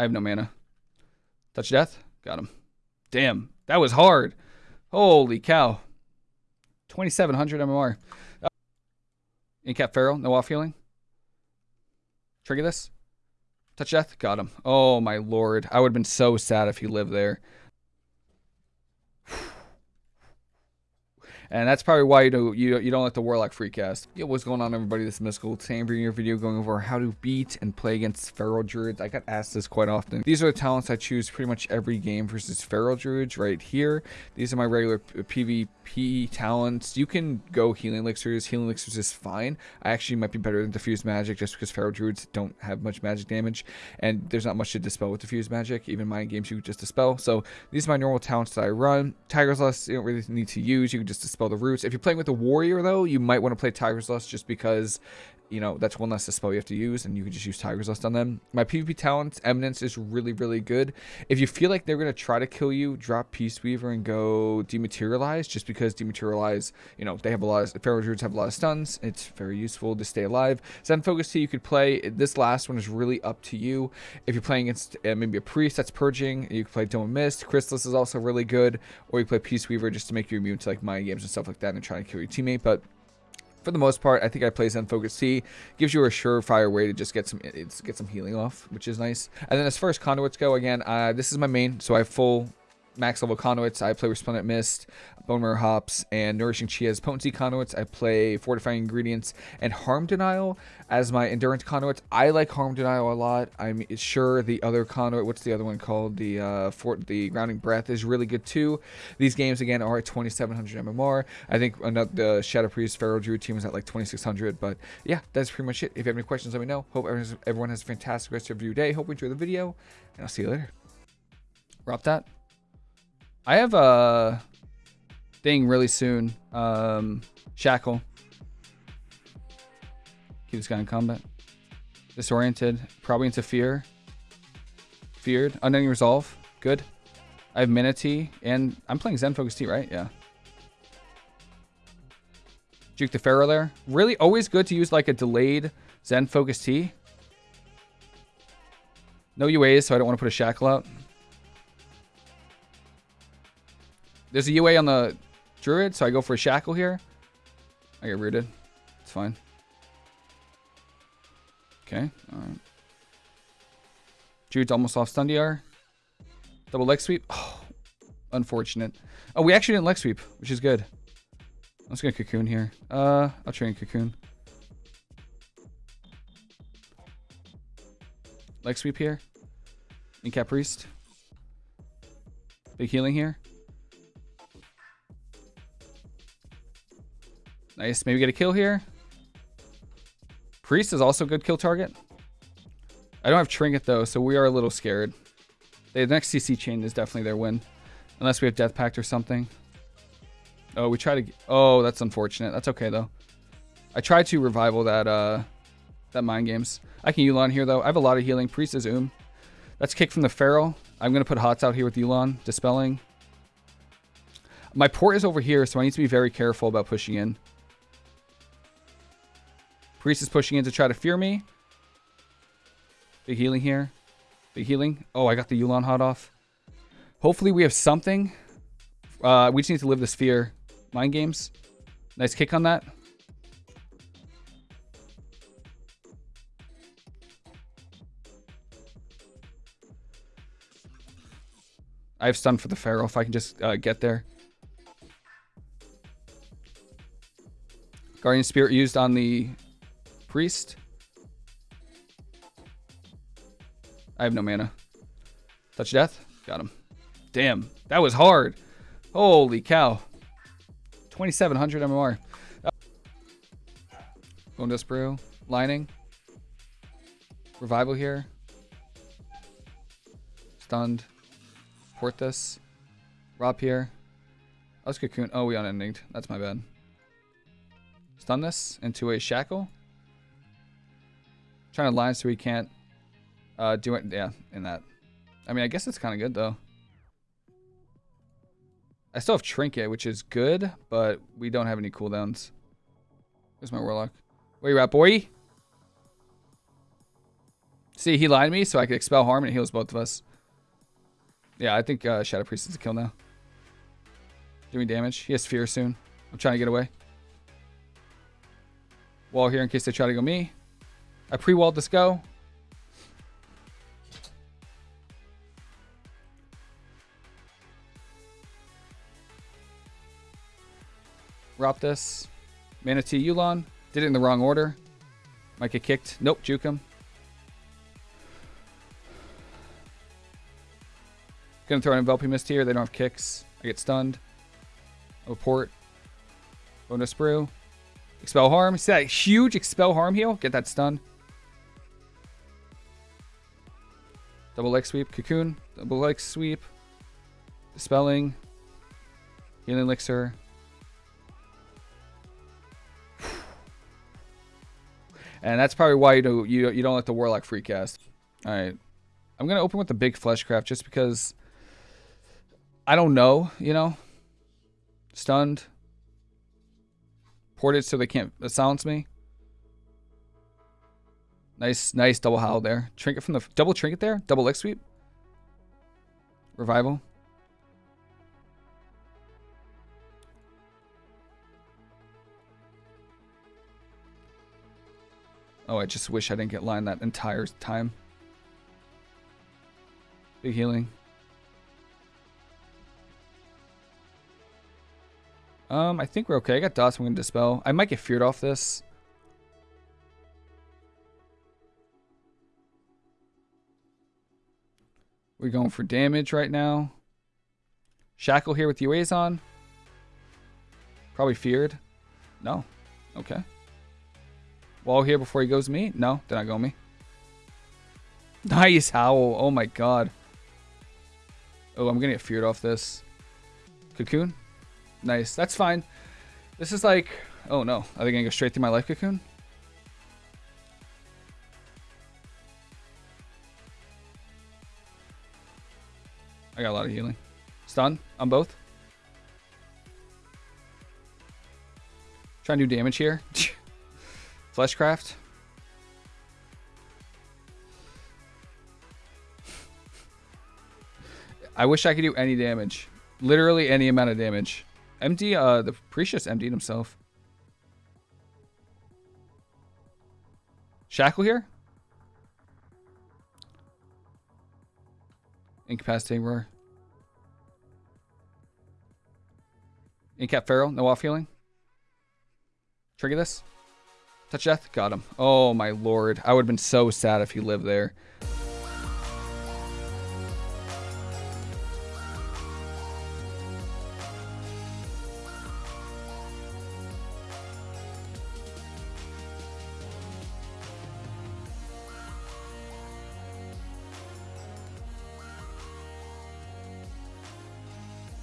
I have no mana. Touch death. Got him. Damn. That was hard. Holy cow. 2700 MMR. Uh, Incap Feral. No off healing. Trigger this. Touch death. Got him. Oh my lord. I would have been so sad if he lived there. And that's probably why you do you you don't like the Warlock Freecast. Yo, what's going on everybody? This is Mystical. Today bringing you a video going over how to beat and play against Feral Druids. I got asked this quite often. These are the talents I choose pretty much every game versus Feral Druids right here. These are my regular PvP uh, talents. You can go Healing Elixirs. Healing Elixirs is fine. I actually might be better than Diffuse Magic just because Feral Druids don't have much magic damage and there's not much to dispel with Diffuse Magic. Even my games you just dispel. So these are my normal talents that I run. Tiger's Lust you don't really need to use. You can just dispel spell the roots. If you're playing with a warrior, though, you might want to play Tiger's Lust just because you know, that's one less spell you have to use, and you can just use Tiger's Lust on them. My PvP talent, Eminence, is really, really good. If you feel like they're going to try to kill you, drop Peace Weaver and go Dematerialize, just because Dematerialize, you know, they have a lot of, Feral Druids have a lot of stuns. It's very useful to stay alive. Zen Focus Tea, you could play. This last one is really up to you. If you're playing against uh, maybe a Priest that's Purging, you can play Dome Mist. Chrysalis is also really good, or you play Peace Weaver just to make you immune to, like, mind games and stuff like that and try to kill your teammate, but for the most part, I think I play Zen Focus Tea. Gives you a surefire way to just get some get some healing off, which is nice. And then as far as conduits go, again, uh, this is my main, so I have full max level conduits. I play Resplendent Mist, Bone Marrow Hops, and Nourishing Chi as potency conduits. I play Fortifying Ingredients and Harm Denial as my endurance conduits. I like Harm Denial a lot. I'm sure the other conduit, what's the other one called? The uh, Fort, the Grounding Breath is really good too. These games again are at 2,700 MMR. I think another, the Shadow Priest Feral Druid team is at like 2,600. But yeah, that's pretty much it. If you have any questions, let me know. Hope everyone has a fantastic rest of your day. Hope you enjoy the video, and I'll see you later. Drop that. I have a thing really soon. Um, Shackle. Keep this guy in combat. Disoriented. Probably into fear. Feared. Unending Resolve. Good. I have Mana Tea. And I'm playing Zen Focus Tea, right? Yeah. Juke the Feral there. Really always good to use like a delayed Zen Focus Tea. No UAs, so I don't want to put a Shackle out. There's a UA on the Druid, so I go for a Shackle here. I get rooted. It's fine. Okay. Alright. Druid's almost off stun DR. Double leg sweep. Oh, unfortunate. Oh, we actually didn't leg sweep, which is good. Let's get Cocoon here. Uh, I'll train Cocoon. Leg sweep here. Incap Priest. Big healing here. Nice. Maybe get a kill here. Priest is also a good kill target. I don't have Trinket though, so we are a little scared. The next CC chain is definitely their win. Unless we have Death Pact or something. Oh, we try to... Oh, that's unfortunate. That's okay though. I tried to revival that uh, that Mind Games. I can Yu'lon here though. I have a lot of healing. Priest is Oom. That's kick from the Feral. I'm going to put Hots out here with Yu'lon. Dispelling. My port is over here, so I need to be very careful about pushing in. Priest is pushing in to try to fear me. Big healing here. Big healing. Oh, I got the Yu'lon hot off. Hopefully we have something. Uh, we just need to live this fear. Mind games. Nice kick on that. I have stun for the Feral if I can just uh, get there. Guardian Spirit used on the Priest. I have no mana. Touch death. Got him. Damn. That was hard. Holy cow. 2700 MMR. Uh, Bone Brew. Lining. Revival here. Stunned. Port this. Rob here. Let's cocoon. Oh, we unendinged. That's my bad. Stun this into a shackle. Trying to line so he can't uh, do it. Yeah, in that. I mean, I guess it's kind of good, though. I still have Trinket, which is good, but we don't have any cooldowns. Where's my Warlock? Where you at, boy? See, he lied to me so I could expel harm and heals both of us. Yeah, I think uh, Shadow Priest is a kill now. Doing damage. He has fear soon. I'm trying to get away. Wall here in case they try to go me. I pre-walled this go. Rop this. Mana Tea Yu'lon. Did it in the wrong order. Might get kicked. Nope, juke him. Gonna throw an enveloping mist here. They don't have kicks. I get stunned. Report. Bonus brew. Expel harm. See that huge expel harm heal? Get that stun. Double leg sweep. Cocoon. Double leg sweep. Dispelling. Healing elixir. And that's probably why you do you you don't let the warlock free cast. All right, I'm gonna open with the big fleshcraft just because I don't know, you know. Stunned. Ported so they can't silence me. Nice, nice double howl there. Trinket from the double trinket there. Double leg sweep. Revival. Oh, I just wish I didn't get line that entire time. Big healing. Um, I think we're okay. I got dots I'm going to dispel. I might get feared off this. We're going for damage right now. Shackle here with the UAs on. Probably feared. No. Okay. Wall here before he goes me? No, did not go me. Nice howl. Oh my god. Oh, I'm gonna get feared off this. Cocoon? Nice. That's fine. This is like... Oh no. Are they gonna go straight through my life cocoon? I got a lot of healing. Stun on both. Trying to do damage here. Fleshcraft. I wish I could do any damage. Literally any amount of damage. MD, uh, the Precious emptied himself. Shackle here? Incapacitating roar. Incap Feral, no off healing. Trigger this. Touch death, got him. Oh my lord. I would have been so sad if he lived there.